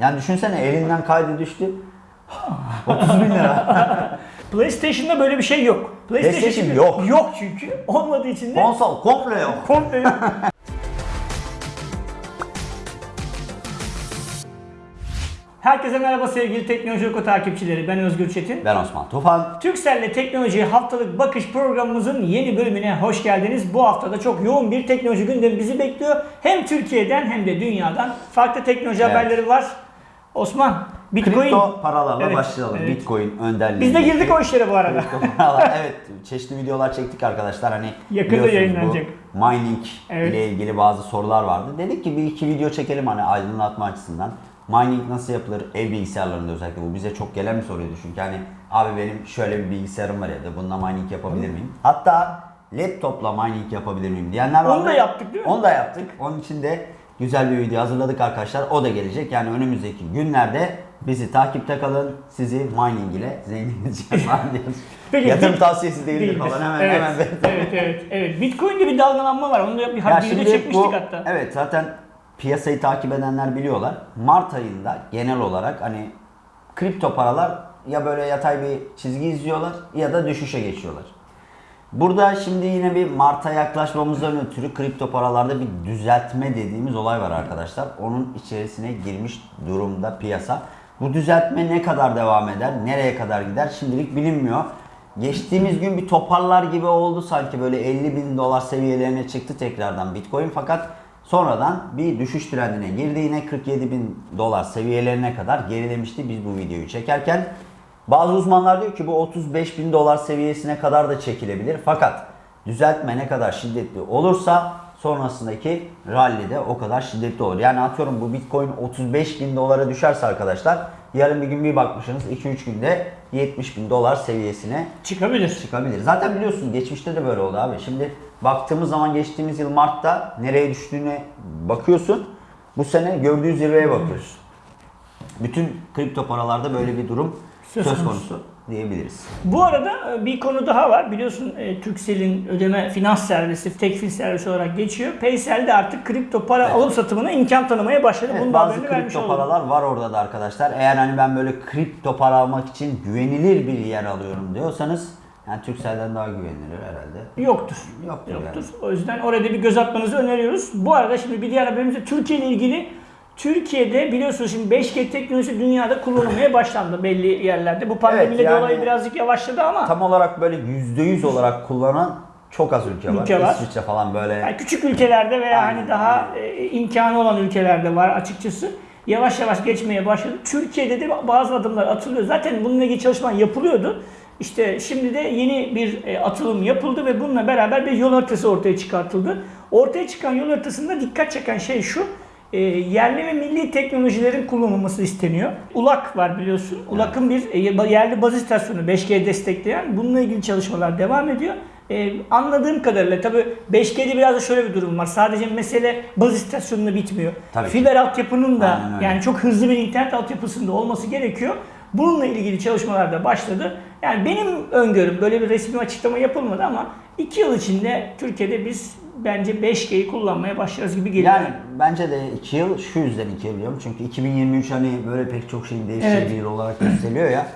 Yani düşünsene elinden kaydı düştü. 30 bin lira. PlayStation'da böyle bir şey yok. PlayStation şimdi- yok. Yok çünkü. Olmadığı için de Konsol komple yok. komple yok. Herkese merhaba sevgili Teknoloji Oku takipçileri. Ben Özgür Çetin. Ben Osman Tufan. Türkcell'le teknolojiye haftalık bakış programımızın yeni bölümüne hoş geldiniz. Bu haftada çok yoğun bir teknoloji gündemi bizi bekliyor. Hem Türkiye'den hem de dünyadan farklı teknoloji Evet. haberleri var. Osman, Bitcoin. Kripto paralarla Evet, başlayalım. evet. Bitcoin önderliği. Biz de girdik o işlere bu arada. Paralar. evet çeşitli videolar çektik arkadaşlar. Hani Yakında yayınlanacak. Bu mining Evet. ile ilgili bazı sorular vardı. Dedik ki bir iki video çekelim hani aydınlatma açısından. Mining nasıl yapılır? Ev bilgisayarlarında özellikle bu bize çok gelen bir soruydu çünkü hani abi benim şöyle bir bilgisayarım var evde bununla mining yapabilir miyim? Hatta laptopla mining yapabilir miyim diyenler Onu vardı. da yaptık değil mi? Onu da yaptık. Onun için de güzel bir video hazırladık arkadaşlar. O da gelecek. Yani önümüzdeki günlerde bizi takipte kalın. Sizi mining ile zengin. Peki, Yatırım bit- tavsiyesi değildir Değildir. falan hemen evet, hemen. evet, evet, evet. Bitcoin'de bir dalgalanma var. Onu da bir Ya videoda çekmiştik bu, hatta. Evet zaten piyasayı takip edenler biliyorlar. Mart ayında genel olarak hani kripto paralar ya böyle yatay bir çizgi izliyorlar ya da düşüşe geçiyorlar. Burada şimdi yine bir Mart'a yaklaşmamızdan ötürü kripto paralarda bir düzeltme dediğimiz olay var arkadaşlar. Onun içerisine girmiş durumda piyasa. Bu düzeltme ne kadar devam eder, nereye kadar gider şimdilik bilinmiyor. Geçtiğimiz gün bir toparlar gibi oldu sanki böyle 50 bin dolar seviyelerine çıktı tekrardan Bitcoin fakat sonradan bir düşüş trendine girdi yine 47 bin dolar seviyelerine kadar gerilemişti biz bu videoyu çekerken. Bazı uzmanlar diyor ki bu 35 bin dolar seviyesine kadar da çekilebilir. Fakat düzeltme ne kadar şiddetli olursa sonrasındaki rally de o kadar şiddetli olur. Yani atıyorum bu bitcoin 35 bin dolara düşerse arkadaşlar yarın bir gün bir bakmışsınız 2-3 günde 70 bin dolar seviyesine Çıkabilir. çıkabilir. Zaten biliyorsun geçmişte de böyle oldu abi. Şimdi baktığımız zaman geçtiğimiz yıl Mart'ta nereye düştüğüne bakıyorsun. Bu sene gördüğü zirveye bakıyorsun. Bütün kripto paralarda böyle bir durum Söz söz, konusu. diyebiliriz. Bu arada e, bir konu daha var. Biliyorsun e, Turkcell'in ödeme finans servisi, tekfil servisi olarak geçiyor. Paysel de artık kripto para Evet. alım satımına imkan tanımaya başladı. Evet, Bunun bazı kripto oldum. paralar var orada da arkadaşlar. Eğer hani ben böyle kripto para almak için güvenilir bir yer alıyorum diyorsanız yani Turkcell'den daha güvenilir herhalde. Yoktur. Yoktur Yoktur. yani. O yüzden orada bir göz atmanızı öneriyoruz. Bu arada şimdi bir diğer haberimiz de Türkiye ile ilgili. Türkiye'de biliyorsunuz şimdi 5G teknolojisi dünyada kullanılmaya başlandı belli yerlerde. Bu pandemiyle Evet, yani- dolayı birazcık yavaşladı ama Tam olarak böyle %100 olarak kullanan çok az ülke var. Ülke var. İsviçre falan böyle. Yani küçük ülkelerde veya Aynen, hani daha e, imkanı olan ülkelerde var açıkçası. Yavaş yavaş geçmeye başladı. Türkiye'de de bazı adımlar atılıyor. Zaten bununla ilgili çalışma yapılıyordu. İşte şimdi de yeni bir e, atılım yapıldı ve bununla beraber bir yol haritası ortaya çıkartıldı. Ortaya çıkan yol haritasında dikkat çeken şey şu. e, yerli ve milli teknolojilerin kullanılması isteniyor. ULAK var biliyorsun. ULAK'ın bir e, yerli baz istasyonu 5G destekleyen. Bununla ilgili çalışmalar devam ediyor. Ee, anladığım kadarıyla tabii 5G'de biraz da şöyle bir durum var. Sadece mesele baz istasyonunda bitmiyor. Tabii ki. Fiber altyapının da yani çok hızlı bir internet altyapısında olması gerekiyor. Bununla ilgili çalışmalar da başladı. Yani benim öngörüm böyle bir resmi açıklama yapılmadı ama 2 yıl içinde Türkiye'de biz bence 5G'yi kullanmaya başlarız gibi geliyor. Yani bence de 2 yıl şu yüzden 2 yıl diyorum. Çünkü 2023 hani böyle pek çok şeyin değiştiği Evet. bir yıl olarak gösteriliyor ya.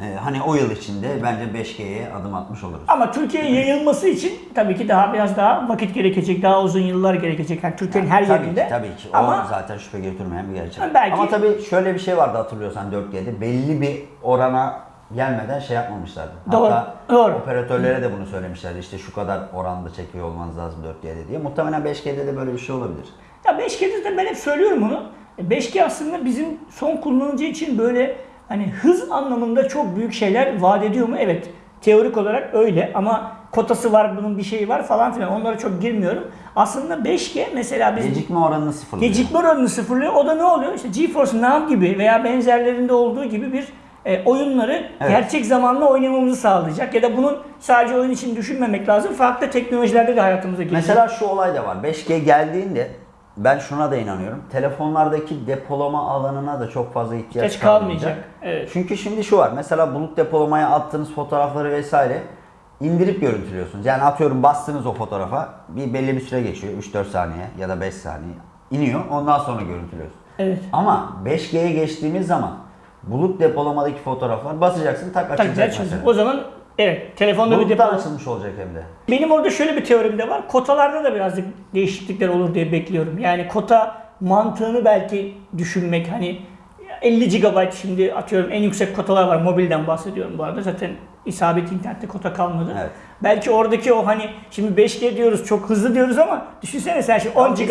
Ee, hani o yıl içinde bence 5G'ye adım atmış oluruz. Ama Türkiye'ye yayılması için tabii ki daha biraz daha vakit gerekecek, daha uzun yıllar gerekecek. Yani Türkiye'nin her tabii yerinde. Ki, tabii ki. O Ama zaten şüphe götürmeyen bir gerçek. Belki- Ama tabii şöyle bir şey vardı hatırlıyorsan 4G'de. Belli bir orana gelmeden şey yapmamışlardı. Doğru, Hatta doğru. operatörlere de bunu söylemişlerdi. İşte şu kadar oranda çekiyor olmanız lazım 4G'de diye. Muhtemelen 5G'de de böyle bir şey olabilir. Ya 5G'de de ben hep söylüyorum bunu. E, 5G aslında bizim son kullanıcı için böyle hani hız anlamında çok büyük şeyler vaat ediyor mu? Evet. Teorik olarak öyle ama kotası var, bunun bir şeyi var falan filan. Onlara çok girmiyorum. Aslında 5G mesela biz Gecikme oranını sıfırlıyor. gecikme oranını sıfırlıyor. O da ne oluyor? İşte GeForce Now gibi veya benzerlerinde olduğu gibi bir e, oyunları Evet. gerçek zamanlı oynamamızı sağlayacak. Ya da bunun sadece oyun için düşünmemek lazım. Farklı teknolojilerde de hayatımıza girecek. Mesela şu olay da var. 5G geldiğinde ben şuna da inanıyorum. Telefonlardaki depolama alanına da çok fazla ihtiyaç Geç kalmayacak. Evet. Çünkü şimdi şu var. Mesela bulut depolamaya attığınız fotoğrafları vesaire indirip görüntülüyorsunuz. Yani atıyorum bastınız o fotoğrafa bir belli bir süre geçiyor. 3-4 saniye ya da 5 saniye. iniyor. Ondan sonra görüntülüyorsunuz. Evet. Ama 5G'ye geçtiğimiz zaman bulut depolamadaki fotoğraflar basacaksın tak Tak açılacak güzel mesela. O zaman evet telefonda bir Buluttan depo. açılmış olacak hem de. Benim orada şöyle bir teorim de var. Kotalarda da birazcık değişiklikler olur diye bekliyorum. Yani kota mantığını belki düşünmek hani 50 GB şimdi atıyorum en yüksek kotalar var. Mobilden bahsediyorum bu arada. Zaten isabet internette kota kalmadı. Evet. Belki oradaki o hani şimdi 5G diyoruz çok hızlı diyoruz ama düşünsene sen şimdi 10 GB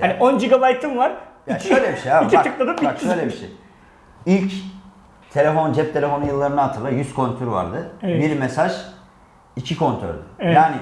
hani 10 GB'ın var. Ya şöyle bir şey abi. iki bak, tıkladım bak şöyle bir şey. İlk telefon, cep telefonu yıllarını hatırla. 100 kontür vardı. Evet. Bir mesaj, iki kontördü. Evet. Yani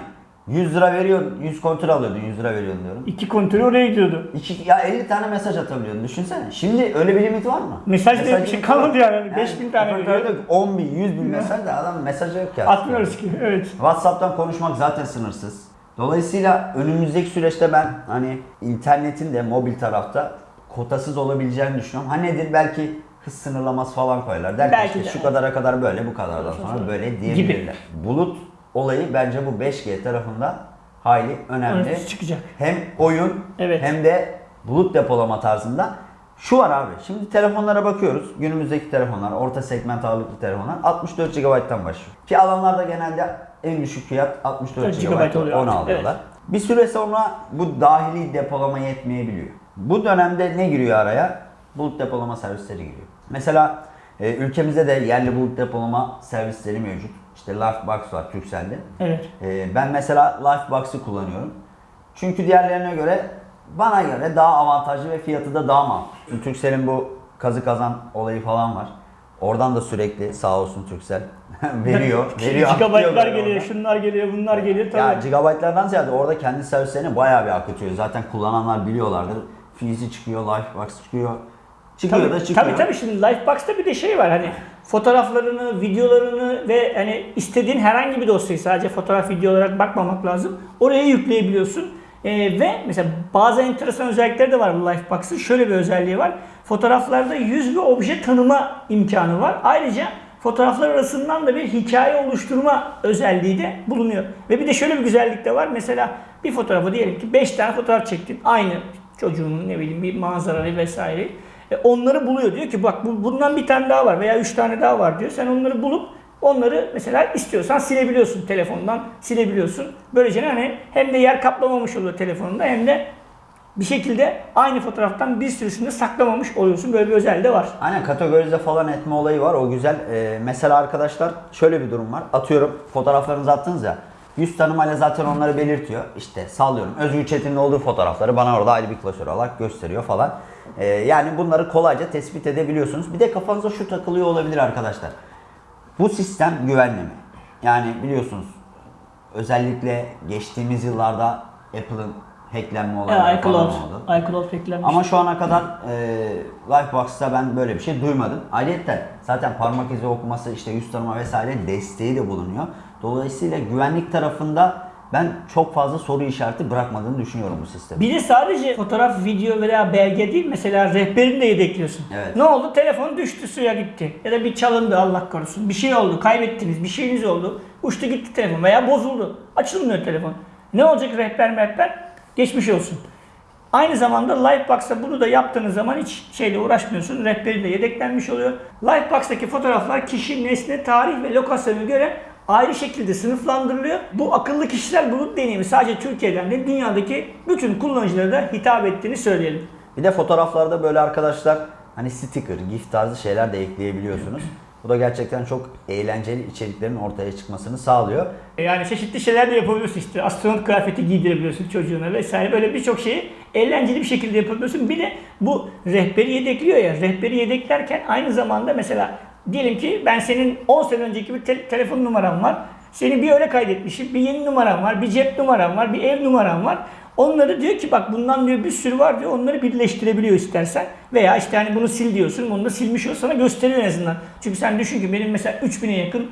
100 lira veriyorsun, 100 kontür alıyordun, 100 lira veriyorsun diyorum. İki kontürü oraya gidiyordu. İki, ya 50 tane mesaj atabiliyordun düşünsene. Şimdi öyle bir limit var mı? Mesaj diye bir şey kalmadı var. yani. 5000 tane veriyor. diyor ki 10 bin, 100 bin mesaj da adam mesajı yok ya. Atmıyoruz ki. Evet. WhatsApp'tan konuşmak zaten sınırsız. Dolayısıyla önümüzdeki süreçte ben hani internetin de mobil tarafta kotasız olabileceğini düşünüyorum. Ha nedir? Belki hız sınırlaması falan koyarlar. Der ki Belki işte de, şu kadara kadar böyle, bu kadardan sonra böyle diyebilirler. Bulut olayı bence bu 5G tarafında hayli önemli. Önemli çıkacak. Hem oyun Evet. hem de bulut depolama tarzında. Şu var abi. Şimdi telefonlara bakıyoruz. Günümüzdeki telefonlar, orta segment ağırlıklı telefonlar 64 GB'tan başlıyor. Ki alanlarda genelde en düşük fiyat 64 Evet, GB oluyor onu artık, alıyorlar. Bir süre sonra bu dahili depolama yetmeyebiliyor. Bu dönemde ne giriyor araya? Bulut depolama servisleri giriyor. Mesela e, ülkemizde de yerli bulut depolama servisleri mevcut. İşte Lifebox var Turkcell'de. Evet. Ee, ben mesela Lifebox'ı kullanıyorum. Çünkü diğerlerine göre bana göre daha avantajlı ve fiyatı da daha makul. Turkcell'in bu kazı kazan olayı falan var. Oradan da sürekli sağ olsun Turkcell veriyor. veriyor böyle geliyor, oradan. şunlar geliyor, bunlar geliyor. Ya Tabii. gigabaytlardan ziyade orada kendi servislerini bayağı bir akıtıyor. Zaten kullananlar biliyorlardır. Fizi çıkıyor, Lifebox çıkıyor. Çıkıyor Tabii, da çıkıyor. tabii tabii şimdi Lifebox'ta bir de şey var hani fotoğraflarını, videolarını ve hani istediğin herhangi bir dosyayı sadece fotoğraf video olarak bakmamak lazım. Oraya yükleyebiliyorsun. Ee, ve mesela bazı enteresan özellikleri de var bu Lifebox'ın. Şöyle bir özelliği var. Fotoğraflarda yüz ve obje tanıma imkanı var. Ayrıca fotoğraflar arasından da bir hikaye oluşturma özelliği de bulunuyor. Ve bir de şöyle bir güzellik de var. Mesela bir fotoğrafı diyelim ki 5 tane fotoğraf çektin. Aynı çocuğunun ne bileyim bir manzarayı vesaire. E, onları buluyor. Diyor ki bak bu, bundan bir tane daha var veya üç tane daha var diyor. Sen onları bulup onları mesela istiyorsan silebiliyorsun telefondan silebiliyorsun. Böylece hani hem de yer kaplamamış oluyor telefonunda hem de bir şekilde aynı fotoğraftan bir sürüsünü de saklamamış oluyorsun. Böyle bir özelliği de var. Aynen kategorize falan etme olayı var. O güzel. Ee, mesela arkadaşlar şöyle bir durum var. Atıyorum fotoğraflarınızı attınız ya. Yüz tanımayla zaten onları belirtiyor. İşte sallıyorum. Özgür Çetin'in olduğu fotoğrafları bana orada ayrı bir klasör olarak gösteriyor falan. Ee, yani bunları kolayca tespit edebiliyorsunuz. Bir de kafanıza şu takılıyor olabilir arkadaşlar. Bu sistem güvenli mi? Yani biliyorsunuz özellikle geçtiğimiz yıllarda Apple'ın hacklenme olayları falan iCloud. oldu. iCloud beklenmiş. Ama şu ana kadar e, Lifebox'ta ben böyle bir şey duymadım. Ayrıca zaten parmak izi okuması, işte yüz tanıma vesaire desteği de bulunuyor. Dolayısıyla güvenlik tarafında ben çok fazla soru işareti bırakmadığını düşünüyorum bu sistemin. Bir de sadece fotoğraf, video veya belge değil mesela rehberini de yedekliyorsun. Evet. Ne oldu? Telefon düştü suya gitti. Ya da bir çalındı Allah korusun. Bir şey oldu, kaybettiniz, bir şeyiniz oldu. Uçtu gitti telefon veya bozuldu. Açılmıyor telefon. Ne olacak rehber mehber? Geçmiş olsun. Aynı zamanda Lifebox'ta bunu da yaptığınız zaman hiç şeyle uğraşmıyorsun. Rehberi de yedeklenmiş oluyor. Lifebox'taki fotoğraflar kişi, nesne, tarih ve lokasyona göre ayrı şekilde sınıflandırılıyor. Bu akıllı kişiler bulut deneyimi sadece Türkiye'den değil dünyadaki bütün kullanıcılara da hitap ettiğini söyleyelim. Bir de fotoğraflarda böyle arkadaşlar hani sticker, gif tarzı şeyler de ekleyebiliyorsunuz. Bu da gerçekten çok eğlenceli içeriklerin ortaya çıkmasını sağlıyor. E Yani çeşitli şeyler de yapabiliyorsun işte. Astronot kıyafeti giydirebiliyorsun çocuğuna vesaire. Böyle birçok şeyi eğlenceli bir şekilde yapabiliyorsun. Bir de bu rehberi yedekliyor ya. Rehberi yedeklerken aynı zamanda mesela diyelim ki ben senin 10 sene önceki bir te- telefon numaram var. Seni bir öyle kaydetmişim. Bir yeni numaram var. Bir cep numaram var. Bir ev numaram var. Onları diyor ki bak bundan diyor bir sürü var diyor. Onları birleştirebiliyor istersen. Veya işte hani bunu sil diyorsun. Bunu da silmiş o sana gösteriyor en azından. Çünkü sen düşün ki benim mesela 3000'e yakın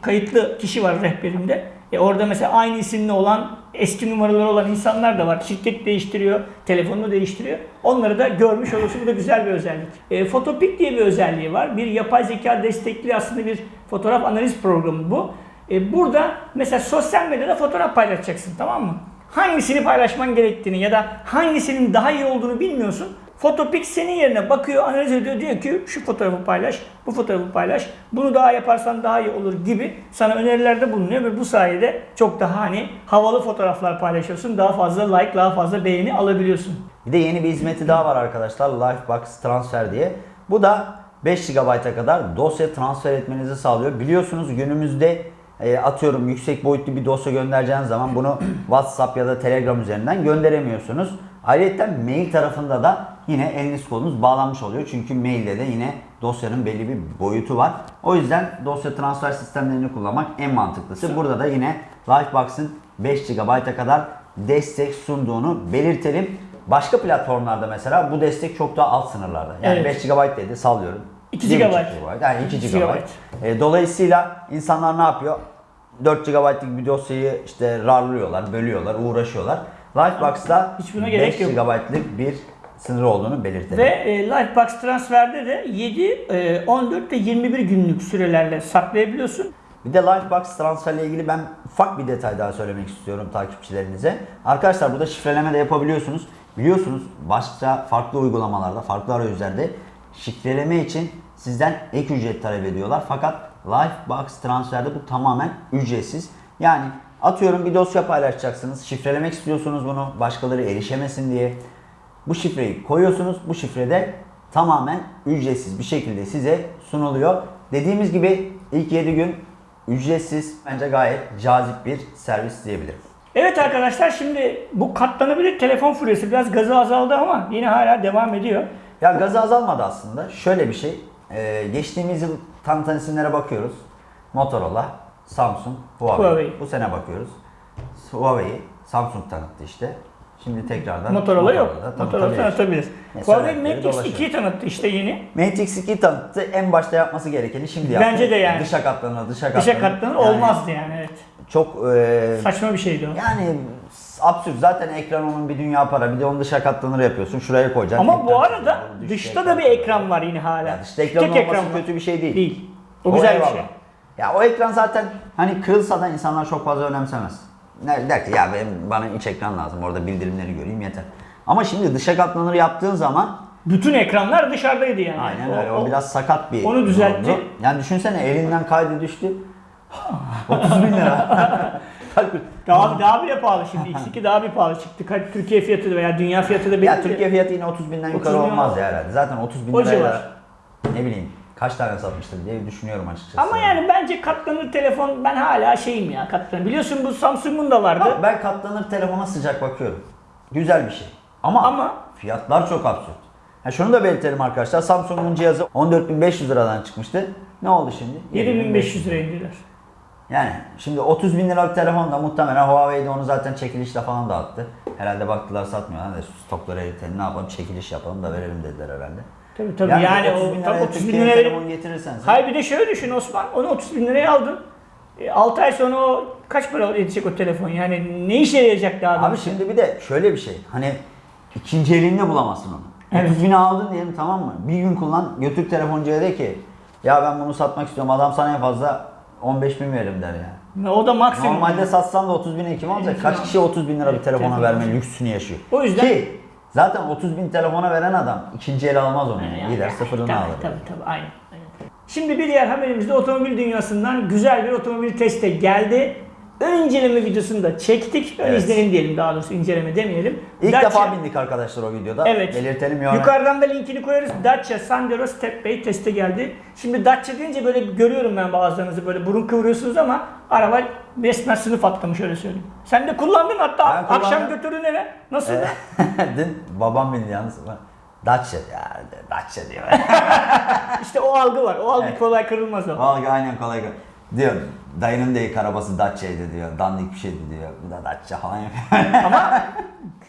kayıtlı kişi var rehberimde. E orada mesela aynı isimli olan eski numaraları olan insanlar da var. Şirket değiştiriyor, telefonunu değiştiriyor. Onları da görmüş olursun. Bu da güzel bir özellik. E, Photopik diye bir özelliği var. Bir yapay zeka destekli aslında bir fotoğraf analiz programı bu. E, burada mesela sosyal medyada fotoğraf paylaşacaksın tamam mı? Hangisini paylaşman gerektiğini ya da hangisinin daha iyi olduğunu bilmiyorsun. Photopix senin yerine bakıyor, analiz ediyor. Diyor ki şu fotoğrafı paylaş, bu fotoğrafı paylaş. Bunu daha yaparsan daha iyi olur gibi sana önerilerde bulunuyor ve bu sayede çok daha hani havalı fotoğraflar paylaşıyorsun. Daha fazla like, daha fazla beğeni alabiliyorsun. Bir de yeni bir hizmeti daha var arkadaşlar. Lifebox Transfer diye. Bu da 5 GB'a kadar dosya transfer etmenizi sağlıyor. Biliyorsunuz günümüzde e, atıyorum yüksek boyutlu bir dosya göndereceğiniz zaman bunu WhatsApp ya da Telegram üzerinden gönderemiyorsunuz. Ayrıca mail tarafında da yine eliniz kolunuz bağlanmış oluyor. Çünkü mailde de yine dosyanın belli bir boyutu var. O yüzden dosya transfer sistemlerini kullanmak en mantıklısı. Burada da yine Lifebox'ın 5 GB'a kadar destek sunduğunu belirtelim. Başka platformlarda mesela bu destek çok daha alt sınırlarda. Yani Evet. 5 GB dedi sallıyorum. 2 1,5 GB. Yani 2 2 GB. GB. E, dolayısıyla insanlar ne yapıyor? 4 GB'lık bir dosyayı işte rarlıyorlar, bölüyorlar, uğraşıyorlar. Lifebox'ta Hiç buna 5 gerek yok. GB'lık bir sınır olduğunu belirtelim. Ve e, Lifebox transferde de 7, e, 14 ve 21 günlük sürelerle saklayabiliyorsun. Bir de Lifebox transferle ilgili ben ufak bir detay daha söylemek istiyorum takipçilerinize. Arkadaşlar burada şifreleme de yapabiliyorsunuz. Biliyorsunuz başka farklı uygulamalarda, farklı arayüzlerde şifreleme için sizden ek ücret talep ediyorlar. Fakat Lifebox transferde bu tamamen ücretsiz. Yani atıyorum bir dosya paylaşacaksınız. Şifrelemek istiyorsunuz bunu başkaları erişemesin diye. Bu şifreyi koyuyorsunuz. Bu şifrede tamamen ücretsiz bir şekilde size sunuluyor. Dediğimiz gibi ilk 7 gün ücretsiz bence gayet cazip bir servis diyebilirim. Evet arkadaşlar şimdi bu katlanabilir telefon furyası biraz gazı azaldı ama yine hala devam ediyor. Ya gazı azalmadı aslında. Şöyle bir şey. e, geçtiğimiz yıl tanıtan isimlere bakıyoruz. Motorola, Samsung, Huawei. Huawei. Bu sene bakıyoruz. Huawei'yi Samsung tanıttı işte. Şimdi tekrardan Motorola yok. Motorola'da Motorola tanıtabilir. tanıtabilir. Ne Huawei Mate dolaşıyor. X2'yi tanıttı işte yeni. Mate X2 tanıttı. En başta yapması gerekeni şimdi yaptı. Bence de yani. Dışa katlanır, dışa katlanır. Dışa katlanır Yani olmazdı yani evet. Çok e, Saçma bir şeydi o. yani absürt. Zaten ekran onun bir dünya para. Bir de onu dışa katlanır yapıyorsun. Şuraya koyacaksın. Ama bu arada dışta da bir ekran. var yine hala. Ya dışta ekran Tek olması ekran var. kötü bir şey değil. Değil. O güzel bir eyvallah. şey. Ya o ekran zaten hani kırılsa da insanlar çok fazla önemsemez. Ne der ki ya benim, bana iç ekran lazım orada bildirimleri göreyim yeter. Ama şimdi dışa katlanır yaptığın zaman Bütün ekranlar dışarıdaydı yani. aynen öyle o, biraz sakat bir onu düzeltti. durumdu. Yani düşünsene elinden kaydı düştü. 30 bin lira. Daha, daha bile pahalı şimdi. X2 daha bir pahalı çıktı. Kaç Türkiye fiyatı da veya dünya fiyatı da belli ya. Türkiye fiyatı yine 30 binden 30 yukarı bin olmaz ya herhalde. Zaten 30 bin liraya da ne bileyim kaç tane satmıştır diye düşünüyorum açıkçası. Ama yani bence katlanır telefon ben hala şeyim ya katlanır. Biliyorsun bu Samsung'un da vardı. Ha, ben katlanır telefona sıcak bakıyorum. Güzel bir şey. Ama, Ama- fiyatlar çok absürt. Ha, şunu da belirtelim arkadaşlar. Samsung'un cihazı 14.500 liradan çıkmıştı. Ne oldu şimdi? 7500 lira indiler. Yani şimdi 30 bin liralık telefon da muhtemelen Huawei'de onu zaten çekilişle falan dağıttı. Herhalde baktılar satmıyorlar da stokları eritelim ne yapalım çekiliş yapalım da verelim dediler herhalde. Tabii tabii yani, 30 o bin tabii liraya 30 bin liraya telefon getirirsen sen- Hayır bir de şöyle düşün Osman. Onu 30 bin liraya aldın. 6 ay sonra o kaç para edecek o telefon? Yani ne işe yarayacak daha Abi şimdi bir de şöyle bir şey. Hani ikinci elinde bulamazsın onu. Evet. 30 bin aldın diyelim tamam mı? Bir gün kullan götür telefoncuya de ki ya ben bunu satmak istiyorum. Adam sana en fazla 15 bin veririm der yani. O da maksimum. Normalde satsan da 30 bin kim alacak? Kaç kişi 30 bin lira bir telefona telefon verme lüksünü yaşıyor. O yüzden- Ki zaten 30 bin telefona veren adam ikinci el almaz onu. Yani, Gider yani, sıfırını tabii, alır. Tabii tabii aynen. aynen. Şimdi bir diğer haberimizde otomobil dünyasından güzel bir otomobil teste geldi. Ön inceleme videosunu da çektik. Ön Evet. izlenim diyelim daha doğrusu inceleme demeyelim. İlk Dacia- defa bindik arkadaşlar o videoda. Evet. Belirtelim yani. Yukarıdan da linkini koyarız. Dacia Sandero Step Bay teste geldi. Şimdi Dacia deyince böyle görüyorum ben bazılarınızı böyle burun kıvırıyorsunuz ama araba resmen sınıf atlamış öyle söyleyeyim. Sen de kullandın hatta Ben kullandım. akşam götürdün eve. Nasıl? Dün babam bindi yalnız. Dacia ya Dacia diyor. İşte o algı var. O algı Evet. kolay kırılmaz o. Vallahi aynen kolay kolay. Diyor dayının da ilk arabası Dacia'ydı diyor. Dandik bir şeydi diyor. Bu da Dacia falan yapıyor. Ama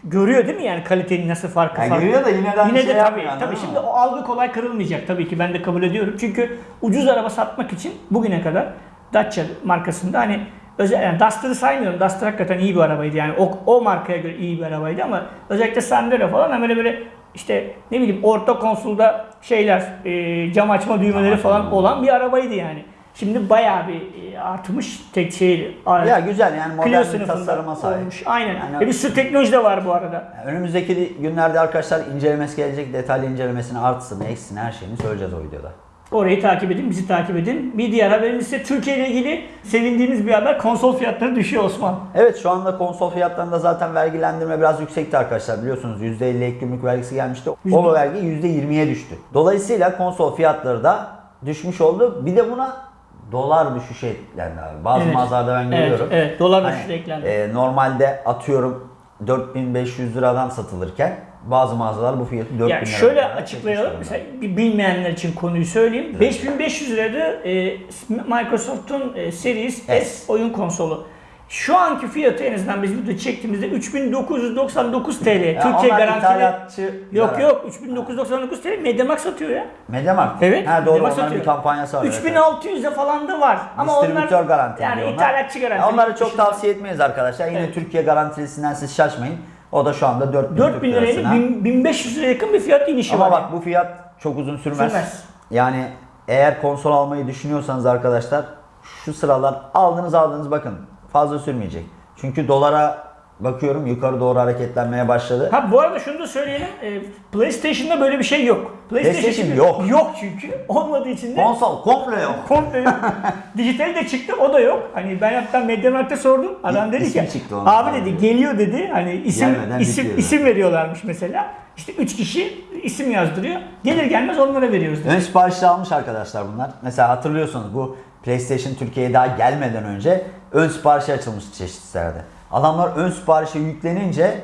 görüyor değil mi yani kalitenin nasıl farkı Ya farkı. görüyor da yine de Yine şey de tabii, anladın tabii şimdi o algı kolay kırılmayacak tabii ki ben de kabul ediyorum. Çünkü ucuz araba satmak için bugüne kadar Dacia markasında hani özel yani Duster'ı saymıyorum. Duster hakikaten iyi bir arabaydı yani o, o markaya göre iyi bir arabaydı ama özellikle Sandero falan hani böyle böyle işte ne bileyim orta konsolda şeyler e, cam açma düğmeleri açma falan düğmeleri. olan bir arabaydı yani. Şimdi bayağı bir e, artmış tek şey. Ya güzel yani modern bir tasarıma sahip. olmuş. Aynen. Yani- Ve bir sürü teknoloji de var bu arada. Önümüzdeki günlerde arkadaşlar incelemesi gelecek. Detaylı incelemesini artısını, eksisini, her şeyini söyleyeceğiz o videoda. Orayı takip edin, bizi takip edin. Bir diğer haberimiz ise Türkiye ile ilgili sevindiğiniz bir haber. Konsol fiyatları düşüyor Osman. Evet şu anda konsol fiyatlarında zaten vergilendirme biraz yüksekti arkadaşlar. Biliyorsunuz %50 ek gümrük vergisi gelmişti. O vergi %20'ye düştü. Dolayısıyla konsol fiyatları da düşmüş oldu. Bir de buna dolar düşüşü eklendi abi. Bazı Evet. mağazalarda ben Evet, görüyorum. evet. Dolar Hani, düşüşü eklendi. e, normalde atıyorum 4500 liradan satılırken bazı mağazalar bu fiyatı 4000 Ya liradan şöyle açıklayalım. Mesela bilmeyenler için konuyu söyleyeyim. 5500 lirada e, Microsoft'un e, Series S. S. oyun konsolu. Şu anki fiyatı en azından biz video çektiğimizde 3999 TL. Ya Türkiye onlar garantili. Yok yok 3999 TL Mediamarkt satıyor ya. Mediamarkt. Evet, Ha doğru Mediamarkt onların bir satıyor. kampanyası var. evet, evet. 3600'e falan da var. Ama Distribütör onlar garanti yani diyorlar. ithalatçı garanti. Onları çok Dışında- tavsiye etmeyiz arkadaşlar. Yine Evet. Türkiye garantilisinden siz şaşmayın. O da şu anda 4000 4000 Türk lirayla lirasına. 1000 1500 liraya yakın bir fiyat inişi Ama var. bak bu fiyat çok uzun sürmez. Sürmez. Yani eğer konsol almayı düşünüyorsanız arkadaşlar şu sıralar aldınız aldınız bakın fazla sürmeyecek. Çünkü dolara bakıyorum yukarı doğru hareketlenmeye başladı. Ha bu arada şunu da söyleyelim. E, PlayStation'da böyle bir şey yok. PlayStation şimdi- yok. Yok çünkü. Olmadığı için de Konsol komple yok. komple yok. Dijitali de çıktı o da yok. Hani ben hatta Mediamarkt'ta sordum. Adam dedi ki abi dedi geliyor dedi. Hani isim Gelmeden isim bitiyor. isim veriyorlarmış mesela. İşte 3 kişi isim yazdırıyor. Gelir gelmez onlara veriyoruz dedi. Ön siparişli almış arkadaşlar bunlar. Mesela hatırlıyorsunuz bu PlayStation Türkiye'ye daha gelmeden önce ön siparişi açılmıştı çeşitli sitelerde. Adamlar ön siparişe yüklenince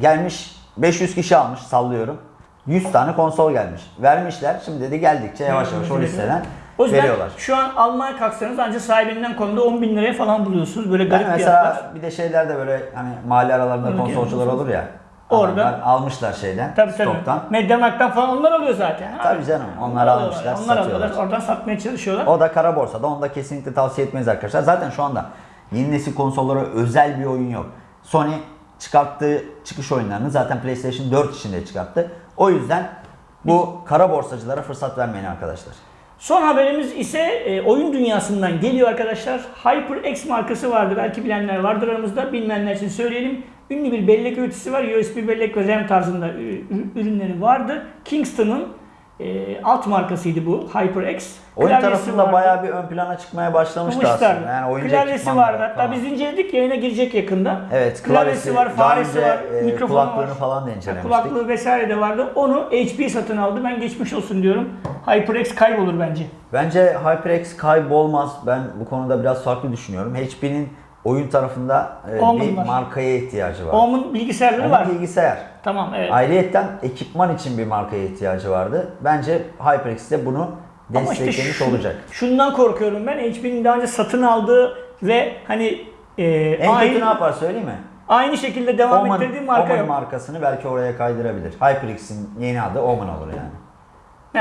gelmiş 500 kişi almış sallıyorum. 100 tane konsol gelmiş. Vermişler. Şimdi de geldikçe yavaş yavaş o listeden O yüzden veriyorlar. şu an almaya kalksanız ancak sahibinden konuda 10 bin liraya falan buluyorsunuz. Böyle garip Yani fiyatlar. mesela bir de şeylerde böyle hani mahalle aralarında konsolcular olur ya. Orada- Adamlar almışlar şeyden, Tabii tabii. stoktan. Mediamarkt'tan falan onlar alıyor zaten. Ha? Tabii canım, onlar alıyorlar. almışlar, Onlar satıyorlar. alıyorlar. Oradan satmaya çalışıyorlar. O da kara borsada. Onu da kesinlikle tavsiye etmeyiz arkadaşlar. Zaten şu anda yeni nesil konsollara özel bir oyun yok. Sony çıkarttığı çıkış oyunlarını zaten PlayStation 4 içinde çıkarttı. O yüzden bu kara borsacılara fırsat vermeyin arkadaşlar. Son haberimiz ise e, oyun dünyasından geliyor arkadaşlar. HyperX markası vardı. Belki bilenler vardır aramızda. Bilmeyenler için söyleyelim. Ünlü bir bellek üreticisi var. USB bellek ve RAM tarzında ü- ürünleri vardı. Kingston'ın e, alt markasıydı bu HyperX. Oyun Klavyesi tarafında vardı. bayağı bir ön plana çıkmaya başlamıştı aslında. Yani oyuncak klavyesi vardı. Hatta falan. biz inceledik yayına girecek yakında. Evet, klavyesi, klavyesi, var, faresi önce, var, e, mikrofonu kulaklığını var. falan da incelemiştik. Kulaklığı vesaire de vardı. Onu HP satın aldı. Ben geçmiş olsun diyorum. HyperX kaybolur bence. Bence HyperX kaybolmaz. Ben bu konuda biraz farklı düşünüyorum. HP'nin oyun tarafında e, Omen bir var. markaya ihtiyacı var. Omen bilgisayarları Onun var. bilgisayar. Tamam evet. Ayrıyetten ekipman için bir markaya ihtiyacı vardı. Bence HyperX de bunu Ama işte desteklemiş şu- olacak. Şundan korkuyorum ben. HP'nin daha önce satın aldığı ve hani e, En kötü ne aynı, yapar söyleyeyim mi? aynı şekilde devam Omen, ettirdiği marka Omen yok. markasını belki oraya kaydırabilir. HyperX'in yeni adı Omen olur yani.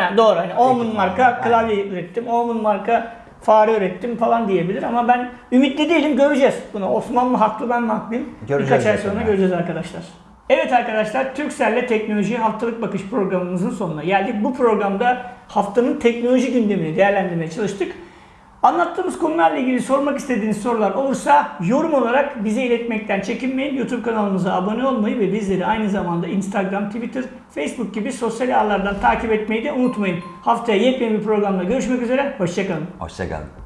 Ha, doğru. Hani Omen Ekipman, marka klavye ürettim. Omen marka fare ürettim falan diyebilir ama ben ümitli değilim. Göreceğiz bunu. Osman mı haklı ben mi haklıyım? Göreceğiz Birkaç ay sonra yani. göreceğiz arkadaşlar. Evet arkadaşlar Türkcell'le teknoloji haftalık bakış programımızın sonuna geldik. Bu programda haftanın teknoloji gündemini değerlendirmeye çalıştık. Anlattığımız konularla ilgili sormak istediğiniz sorular olursa yorum olarak bize iletmekten çekinmeyin. YouTube kanalımıza abone olmayı ve bizleri aynı zamanda Instagram, Twitter, Facebook gibi sosyal ağlardan takip etmeyi de unutmayın. Haftaya yepyeni bir programda görüşmek üzere. Hoşçakalın. Hoşçakalın.